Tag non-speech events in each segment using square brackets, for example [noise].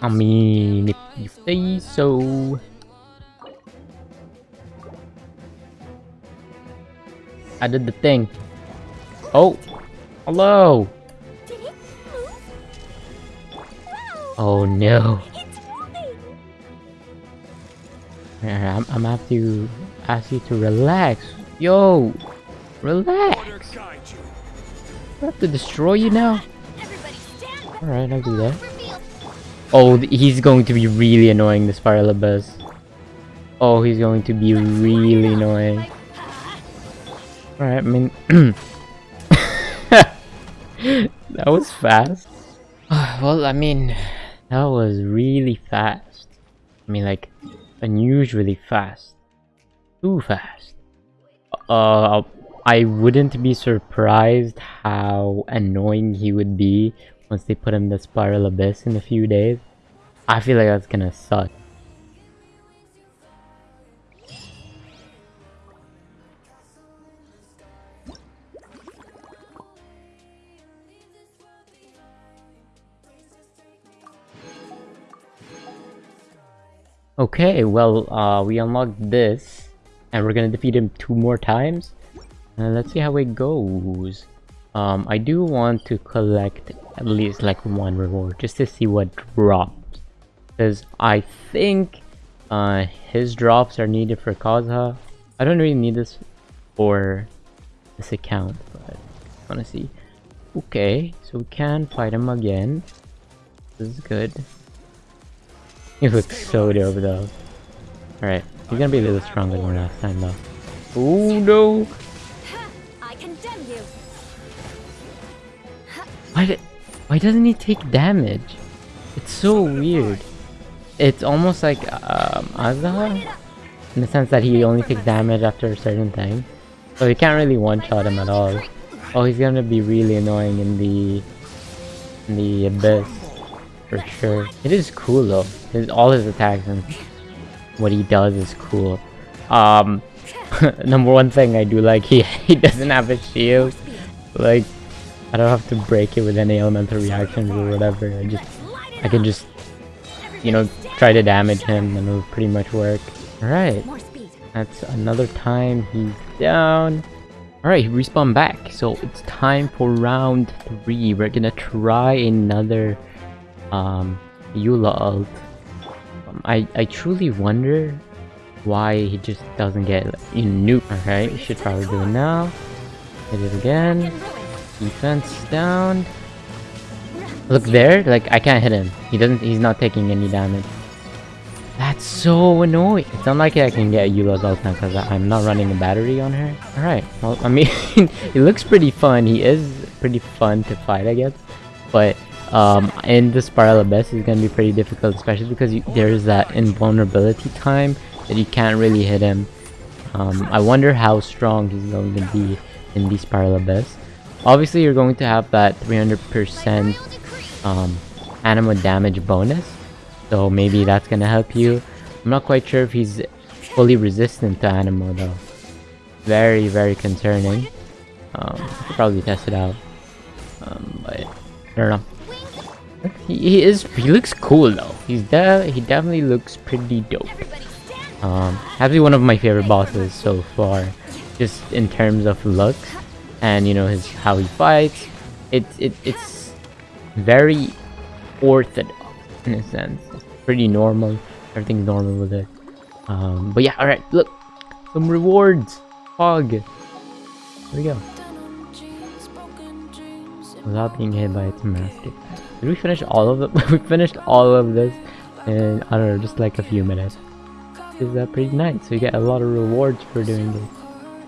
I mean, if you say so. I did the thing. Oh, hello. Did it move? Wow! Oh no. I'm, I'm have to ask you to relax. Yo, relax. I have to destroy you now. Everybody stand back! Alright, I'll do that. Oh, he's going to be really annoying, this Abyss. Oh, he's going to be really annoying. Alright, I mean... [clears throat] that was fast. [sighs] well, I mean, that was really fast. I mean, like, unusually fast. Too fast. Uh, I wouldn't be surprised how annoying he would be once they put him in the Spiral Abyss in a few days. I feel like that's gonna suck. Okay, well, uh, we unlocked this, and we're gonna defeat him two more times. Uh, let's see how it goes. Um, I do want to collect at least like one reward, just to see what drops. Because I think uh, his drops are needed for Kazuha. I don't really need this for this account, but I want to see. Okay, so we can fight him again. This is good. He looks so dope though. Alright, he's gonna be a little stronger than last time though. Oh no! Why, did, why doesn't he take damage? It's so weird. It's almost like um, Azhdaha, in the sense that he only takes damage after a certain thing. So you can't really one-shot him at all. Oh, he's gonna be really annoying in the in the abyss for sure. It is cool though. His all his attacks and what he does is cool. Um, [laughs] number one thing I do like [laughs] he he doesn't have a shield. Like I don't have to break it with any elemental reactions or whatever. I just I can just you know try to damage him and it'll pretty much work. Alright. That's another time he's down. Alright, he respawned back. So it's time for round three. We're gonna try another um Eula ult. Um, I, I truly wonder why he just doesn't get you know, nuke. Alright, we should probably do it now. Hit it again. Defense down. Look there, like I can't hit him. He doesn't he's not taking any damage. That's so annoying. It's unlikely I can get Eula's ult now because I'm not running a battery on her. Alright, well I mean [laughs] it looks pretty fun. He is pretty fun to fight I guess. But um, in the Spiral Abyss is going to be pretty difficult especially because you, there's that invulnerability time that you can't really hit him. Um, I wonder how strong he's going to be in the Spiral Abyss. Obviously you're going to have that 300% um, Anemo damage bonus. So maybe that's gonna help you. I'm not quite sure if he's fully resistant to Anemo though. Very, very concerning. Um, probably test it out. Um, but I don't know. He, he is. He looks cool though. He's de He definitely looks pretty dope. Um, actually one of my favorite bosses so far, just in terms of looks and you know his how he fights. It's it, it's very orthodox in a sense. It's pretty normal. Everything's normal with it. Um, but yeah, all right. Look, some rewards. Fog. Here we go. Without being hit by its master. Did we finish all of it? [laughs] we finished all of this in I don't know, just like a few minutes is uh, pretty nice. So you get a lot of rewards for doing this,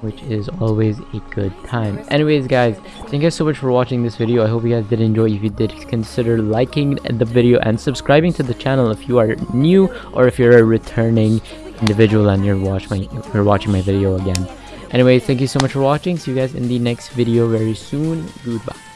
which is always a good time. Anyways, guys, thank you guys so much for watching this video. I hope you guys did enjoy. If you did, consider liking the video and subscribing to the channel if you are new or if you're a returning individual and you're my you're watching my video again. Anyways, thank you so much for watching. See you guys in the next video very soon. Goodbye.